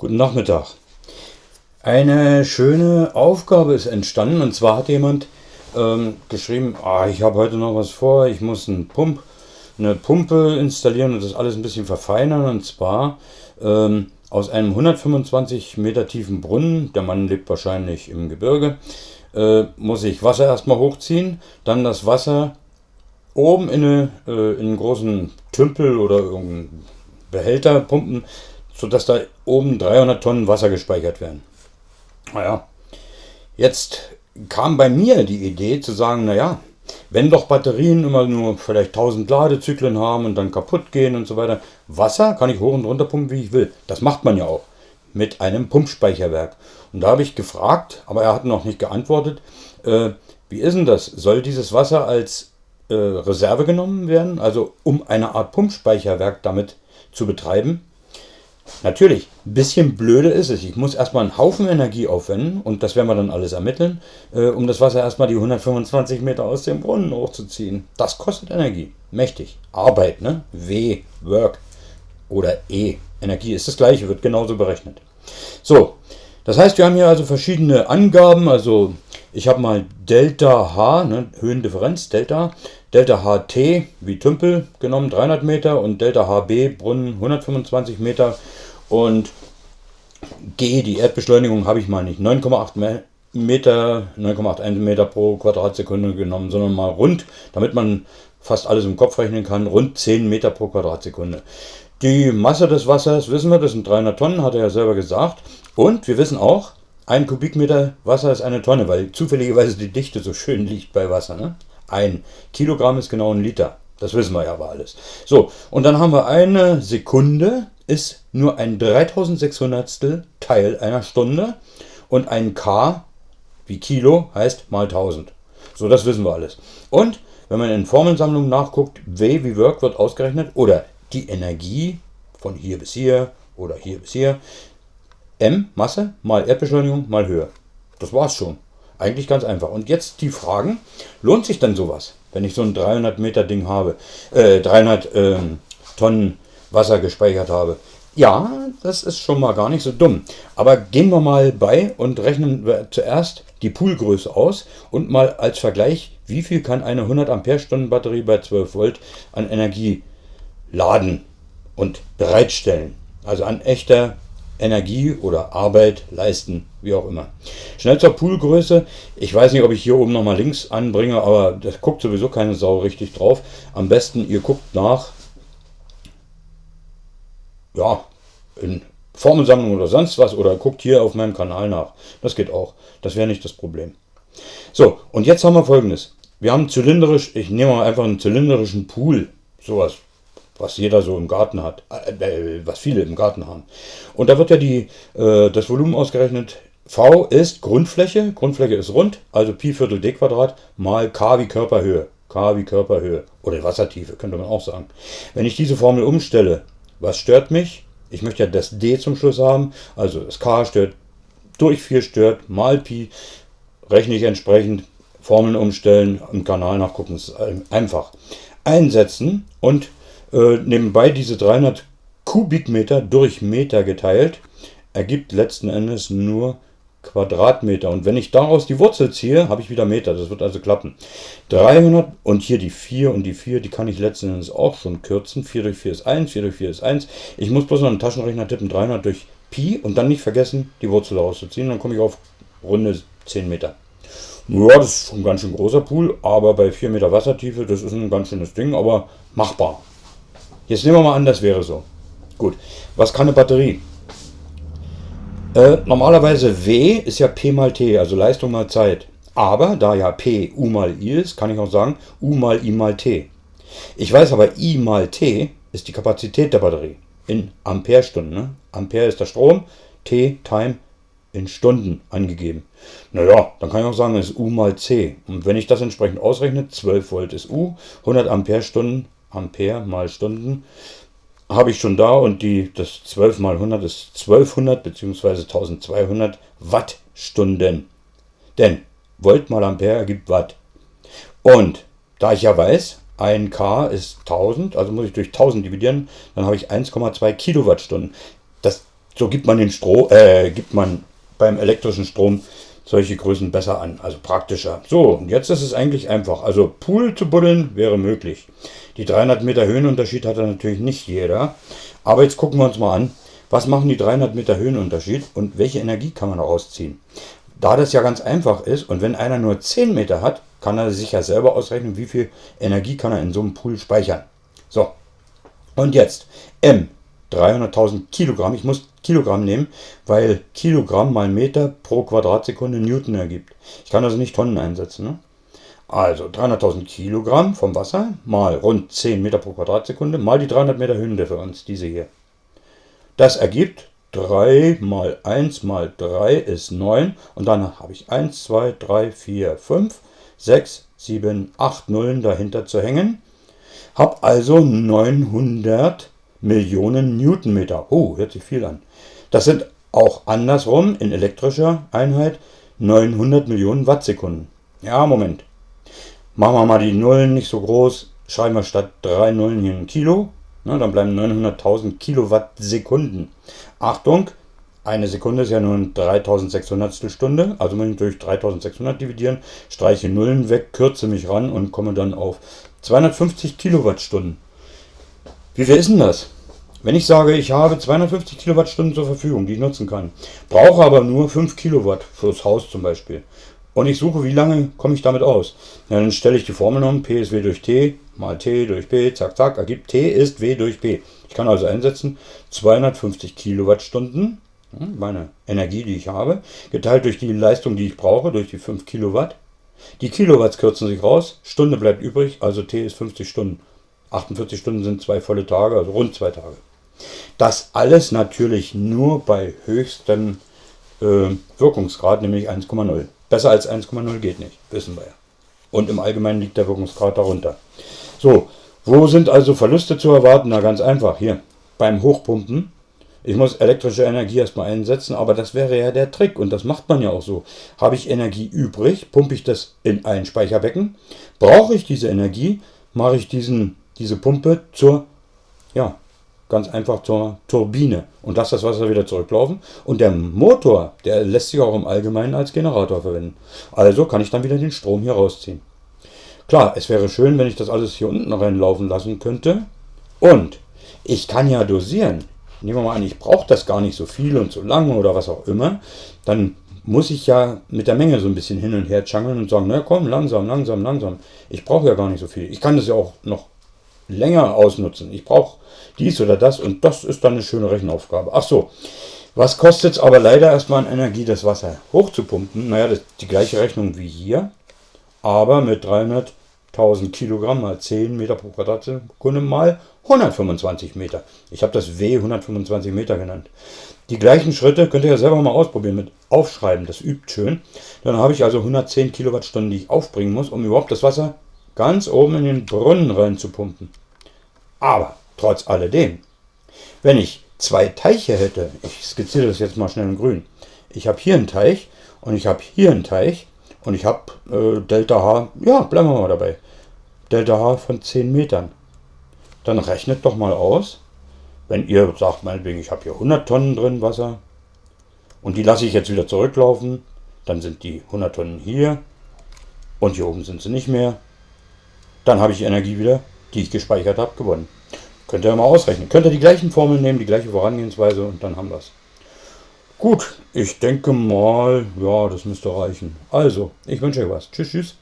Guten Nachmittag. Eine schöne Aufgabe ist entstanden und zwar hat jemand ähm, geschrieben, ah, ich habe heute noch was vor, ich muss einen Pump, eine Pumpe installieren und das alles ein bisschen verfeinern und zwar ähm, aus einem 125 Meter tiefen Brunnen, der Mann lebt wahrscheinlich im Gebirge, äh, muss ich Wasser erstmal hochziehen, dann das Wasser oben in, eine, äh, in einen großen Tümpel oder irgendeinen Behälter pumpen, sodass da oben 300 Tonnen Wasser gespeichert werden. Naja, jetzt kam bei mir die Idee zu sagen, naja, wenn doch Batterien immer nur vielleicht 1000 Ladezyklen haben und dann kaputt gehen und so weiter, Wasser kann ich hoch und runter pumpen, wie ich will. Das macht man ja auch mit einem Pumpspeicherwerk. Und da habe ich gefragt, aber er hat noch nicht geantwortet, äh, wie ist denn das? Soll dieses Wasser als äh, Reserve genommen werden, also um eine Art Pumpspeicherwerk damit zu betreiben? Natürlich, ein bisschen blöde ist es. Ich muss erstmal einen Haufen Energie aufwenden und das werden wir dann alles ermitteln, äh, um das Wasser erstmal die 125 Meter aus dem Brunnen hochzuziehen. Das kostet Energie. Mächtig. Arbeit, ne? W, Work oder E. Energie ist das gleiche, wird genauso berechnet. So, das heißt, wir haben hier also verschiedene Angaben. Also ich habe mal Delta H, ne, Höhendifferenz, Delta, Delta HT wie Tümpel genommen, 300 Meter und Delta HB, Brunnen, 125 Meter und G, die Erdbeschleunigung habe ich mal nicht 9,8 Meter, 9,81 Meter pro Quadratsekunde genommen, sondern mal rund, damit man fast alles im Kopf rechnen kann, rund 10 Meter pro Quadratsekunde. Die Masse des Wassers wissen wir, das sind 300 Tonnen, hat er ja selber gesagt. Und wir wissen auch, ein Kubikmeter Wasser ist eine Tonne, weil zufälligerweise die Dichte so schön liegt bei Wasser. Ne? Ein Kilogramm ist genau ein Liter. Das wissen wir ja aber alles. So, und dann haben wir eine Sekunde, ist nur ein 3600 Teil einer Stunde und ein K wie Kilo heißt mal 1000. So, das wissen wir alles. Und wenn man in Formelsammlungen nachguckt, W wie Work wird ausgerechnet oder die Energie von hier bis hier oder hier bis hier. M Masse mal Erdbeschleunigung mal Höhe. Das war's schon. Eigentlich ganz einfach. Und jetzt die Fragen, lohnt sich denn sowas, wenn ich so ein 300 Meter Ding habe, äh, 300 ähm, Tonnen Wasser gespeichert habe. Ja, das ist schon mal gar nicht so dumm. Aber gehen wir mal bei und rechnen wir zuerst die Poolgröße aus und mal als Vergleich, wie viel kann eine 100 Ampere-Stunden Batterie bei 12 Volt an Energie laden und bereitstellen. Also an echter Energie oder Arbeit leisten, wie auch immer. Schnell zur Poolgröße. Ich weiß nicht, ob ich hier oben nochmal links anbringe, aber das guckt sowieso keine Sau richtig drauf. Am besten, ihr guckt nach ja, in Formelsammlung oder sonst was oder guckt hier auf meinem Kanal nach. Das geht auch. Das wäre nicht das Problem. So, und jetzt haben wir folgendes. Wir haben zylindrisch, ich nehme mal einfach einen zylindrischen Pool. Sowas, was jeder so im Garten hat, äh, äh, was viele im Garten haben. Und da wird ja die, äh, das Volumen ausgerechnet. V ist Grundfläche, Grundfläche ist rund, also Pi Viertel D Quadrat mal K wie Körperhöhe. K wie Körperhöhe oder Wassertiefe, könnte man auch sagen. Wenn ich diese Formel umstelle, was stört mich? Ich möchte ja das D zum Schluss haben, also das K stört, durch 4 stört, mal Pi, rechne ich entsprechend, Formeln umstellen, im Kanal nachgucken, ist einfach. Einsetzen und äh, nebenbei diese 300 Kubikmeter durch Meter geteilt, ergibt letzten Endes nur Quadratmeter. Und wenn ich daraus die Wurzel ziehe, habe ich wieder Meter. Das wird also klappen. 300 und hier die 4 und die 4, die kann ich letzten Endes auch schon kürzen. 4 durch 4 ist 1, 4 durch 4 ist 1. Ich muss bloß noch einen Taschenrechner tippen, 300 durch Pi und dann nicht vergessen, die Wurzel rauszuziehen. Dann komme ich auf runde 10 Meter. Ja, das ist schon ein ganz schön großer Pool, aber bei 4 Meter Wassertiefe, das ist ein ganz schönes Ding, aber machbar. Jetzt nehmen wir mal an, das wäre so. Gut, was kann eine Batterie? Äh, normalerweise W ist ja P mal T, also Leistung mal Zeit. Aber da ja P U mal I ist, kann ich auch sagen U mal I mal T. Ich weiß aber I mal T ist die Kapazität der Batterie in Amperestunden. Ne? Ampere ist der Strom, T, Time, in Stunden angegeben. Naja, dann kann ich auch sagen, es ist U mal C. Und wenn ich das entsprechend ausrechne, 12 Volt ist U, 100 Amperestunden, Ampere mal Stunden, habe ich schon da und die, das 12 mal 100 ist 1200 bzw. 1200 Wattstunden. Denn Volt mal Ampere ergibt Watt. Und da ich ja weiß, ein K ist 1000, also muss ich durch 1000 dividieren, dann habe ich 1,2 Kilowattstunden. Das So gibt man den Strom, äh, gibt man beim elektrischen Strom solche Größen besser an, also praktischer. So, und jetzt ist es eigentlich einfach. Also Pool zu buddeln wäre möglich. Die 300 Meter Höhenunterschied hat natürlich nicht jeder. Aber jetzt gucken wir uns mal an, was machen die 300 Meter Höhenunterschied und welche Energie kann man daraus ziehen. Da das ja ganz einfach ist und wenn einer nur 10 Meter hat, kann er sich ja selber ausrechnen, wie viel Energie kann er in so einem Pool speichern. So, und jetzt M, 300.000 Kilogramm. Ich muss Kilogramm nehmen, weil Kilogramm mal Meter pro Quadratsekunde Newton ergibt. Ich kann also nicht Tonnen einsetzen. Ne? Also 300.000 Kilogramm vom Wasser mal rund 10 Meter pro Quadratsekunde mal die 300 Meter Höhendifferenz, diese hier. Das ergibt 3 mal 1 mal 3 ist 9 und dann habe ich 1, 2, 3, 4, 5, 6, 7, 8 Nullen dahinter zu hängen. Habe also 900 Millionen Newtonmeter. Oh, hört sich viel an. Das sind auch andersrum in elektrischer Einheit 900 Millionen Wattsekunden. Ja, Moment. Machen wir mal die Nullen nicht so groß. Schreiben wir statt 3 Nullen hier ein Kilo. Na, dann bleiben 900.000 Kilowattsekunden. Achtung, eine Sekunde ist ja nur ein 3600 Stunde. Also muss ich durch 3600 dividieren, streiche Nullen weg, kürze mich ran und komme dann auf 250 Kilowattstunden. Wie viel ist denn das? Wenn ich sage, ich habe 250 Kilowattstunden zur Verfügung, die ich nutzen kann, brauche aber nur 5 Kilowatt fürs Haus zum Beispiel. Und ich suche, wie lange komme ich damit aus? Ja, dann stelle ich die Formel um, P ist W durch T, mal T durch P, zack, zack, ergibt T ist W durch P. Ich kann also einsetzen 250 Kilowattstunden, meine Energie, die ich habe, geteilt durch die Leistung, die ich brauche, durch die 5 Kilowatt. Die Kilowatts kürzen sich raus, Stunde bleibt übrig, also T ist 50 Stunden. 48 Stunden sind zwei volle Tage, also rund zwei Tage. Das alles natürlich nur bei höchstem äh, Wirkungsgrad, nämlich 1,0. Besser als 1,0 geht nicht, wissen wir ja. Und im Allgemeinen liegt der Wirkungsgrad darunter. So, wo sind also Verluste zu erwarten? Na ganz einfach, hier beim Hochpumpen. Ich muss elektrische Energie erstmal einsetzen, aber das wäre ja der Trick und das macht man ja auch so. Habe ich Energie übrig, pumpe ich das in ein Speicherbecken. Brauche ich diese Energie, mache ich diesen diese Pumpe zur, ja, ganz einfach zur Turbine und lasse das Wasser wieder zurücklaufen. Und der Motor, der lässt sich auch im Allgemeinen als Generator verwenden. Also kann ich dann wieder den Strom hier rausziehen. Klar, es wäre schön, wenn ich das alles hier unten reinlaufen lassen könnte. Und ich kann ja dosieren. Nehmen wir mal an, ich brauche das gar nicht so viel und so lange oder was auch immer. Dann muss ich ja mit der Menge so ein bisschen hin und her changeln und sagen, na komm, langsam, langsam, langsam. Ich brauche ja gar nicht so viel. Ich kann das ja auch noch länger ausnutzen. Ich brauche dies oder das und das ist dann eine schöne Rechenaufgabe. Ach so, was kostet es aber leider erstmal an Energie, das Wasser hochzupumpen? Naja, das ist die gleiche Rechnung wie hier, aber mit 300.000 Kilogramm mal 10 Meter pro Quadratsekunde mal 125 Meter. Ich habe das W 125 Meter genannt. Die gleichen Schritte könnt ihr ja selber mal ausprobieren mit Aufschreiben, das übt schön. Dann habe ich also 110 Kilowattstunden, die ich aufbringen muss, um überhaupt das Wasser ganz oben in den Brunnen rein zu pumpen. Aber trotz alledem, wenn ich zwei Teiche hätte, ich skizziere das jetzt mal schnell in grün, ich habe hier einen Teich und ich habe hier einen Teich und ich habe äh, Delta H, ja, bleiben wir mal dabei, Delta H von 10 Metern. Dann rechnet doch mal aus, wenn ihr sagt, meinetwegen, ich habe hier 100 Tonnen drin Wasser und die lasse ich jetzt wieder zurücklaufen, dann sind die 100 Tonnen hier und hier oben sind sie nicht mehr. Dann habe ich Energie wieder, die ich gespeichert habe, gewonnen. Könnt ihr mal ausrechnen. Könnt ihr die gleichen Formeln nehmen, die gleiche Vorangehensweise und dann haben wir es. Gut, ich denke mal, ja, das müsste reichen. Also, ich wünsche euch was. Tschüss, tschüss.